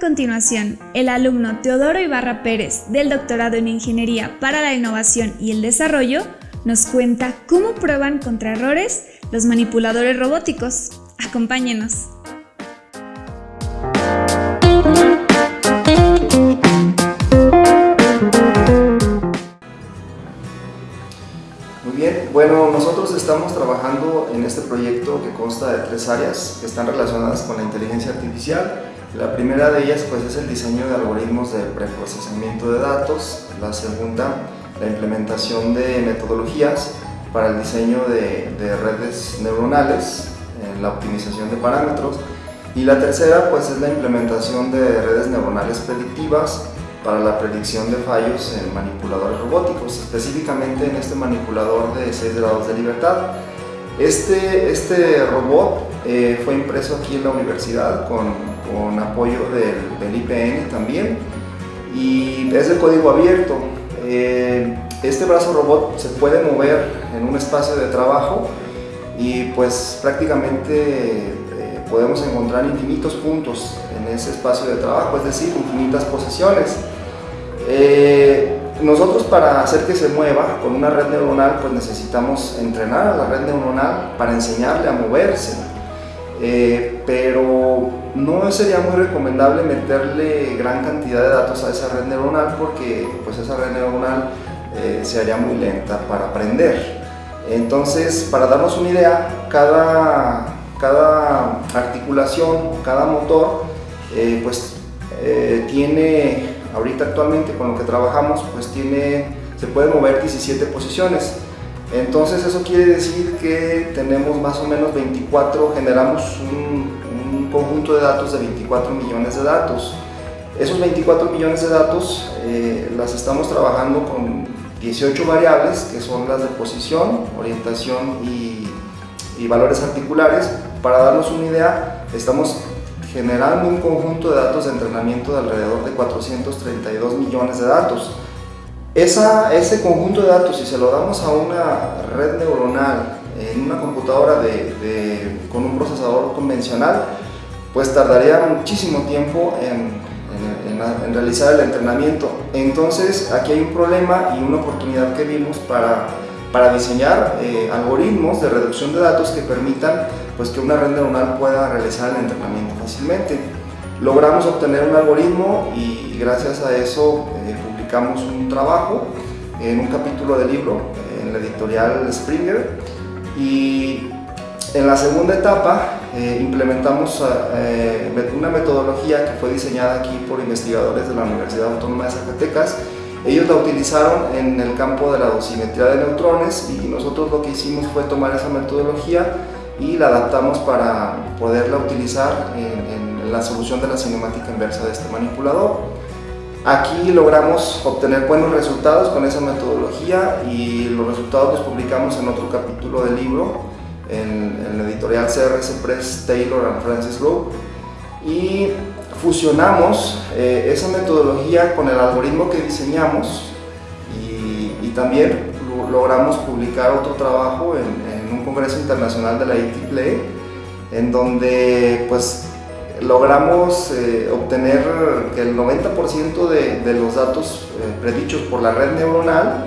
continuación, el alumno Teodoro Ibarra Pérez del doctorado en Ingeniería para la Innovación y el Desarrollo nos cuenta cómo prueban contra errores los manipuladores robóticos. Acompáñenos. Muy bien, bueno, nosotros estamos trabajando en este proyecto que consta de tres áreas que están relacionadas con la inteligencia artificial. La primera de ellas pues, es el diseño de algoritmos de preprocesamiento de datos, la segunda la implementación de metodologías para el diseño de, de redes neuronales, en la optimización de parámetros y la tercera pues, es la implementación de redes neuronales predictivas para la predicción de fallos en manipuladores robóticos, específicamente en este manipulador de 6 grados de libertad. Este, este robot eh, fue impreso aquí en la universidad con, apoyo del, IPN también y es de código abierto. Eh, este brazo robot se puede mover en un espacio de trabajo y pues prácticamente eh, podemos encontrar infinitos puntos en ese espacio de trabajo, es decir, infinitas posiciones. Nosotros para hacer que se mueva con una red neuronal pues necesitamos entrenar a la red neuronal para enseñarle a moverse, eh, pero no sería muy recomendable meterle gran cantidad de datos a esa red neuronal porque pues esa red neuronal eh, se haría muy lenta para aprender. Entonces, para darnos una idea, cada, cada articulación, cada motor, eh, pues eh, tiene, ahorita actualmente con lo que trabajamos, pues tiene, se puede mover 17 posiciones. Entonces eso quiere decir que tenemos más o menos 24, generamos un, un conjunto de datos de 24 millones de datos. Esos 24 millones de datos eh, las estamos trabajando con 18 variables que son las de posición, orientación y valores articulares. Para darnos una idea, estamos generando un conjunto de datos de entrenamiento de alrededor de 432 millones de datos. Esa, ese conjunto de datos, si se lo damos a una red neuronal en una computadora de, de, con un procesador convencional, pues tardaría muchísimo tiempo en, en, en, en, realizar el entrenamiento. Entonces aquí hay un problema y una oportunidad que vimos para, para diseñar eh, algoritmos de reducción de datos que permitan pues, que una red neuronal pueda realizar el entrenamiento fácilmente. Logramos obtener un algoritmo y gracias a eso eh, publicamos un trabajo en un capítulo de libro en la editorial Springer y en la segunda etapa eh, implementamos eh, una metodología que fue diseñada aquí por investigadores de la Universidad Autónoma de Zacatecas. Ellos la utilizaron en el campo de la dosimetría de neutrones y nosotros lo que hicimos fue tomar esa metodología y la adaptamos para poderla utilizar en, en la solución de la cinemática inversa de este manipulador. Aquí logramos obtener buenos resultados con esa metodología y los resultados los publicamos en otro capítulo del libro en, en la editorial CRS Press Taylor and Francis Group y fusionamos eh, esa metodología con el algoritmo que diseñamos y, también lo, logramos publicar otro trabajo en, en, un congreso internacional de la ITPLE en donde pues logramos eh, obtener que el 90% de, de, los datos eh, predichos por la red neuronal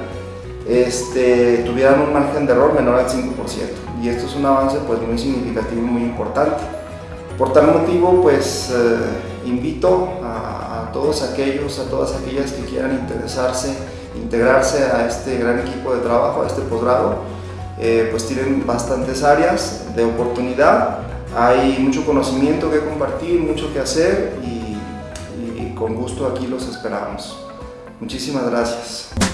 este, tuvieran un margen de error menor al 5% y esto es un avance pues muy significativo y muy importante. Por tal motivo pues eh, invito a, a, todos aquellos, a todas aquellas que quieran interesarse, integrarse a este gran equipo de trabajo, a este posgrado, eh, pues tienen bastantes áreas de oportunidad, hay mucho conocimiento que compartir, mucho que hacer y, y con gusto aquí los esperamos. Muchísimas gracias.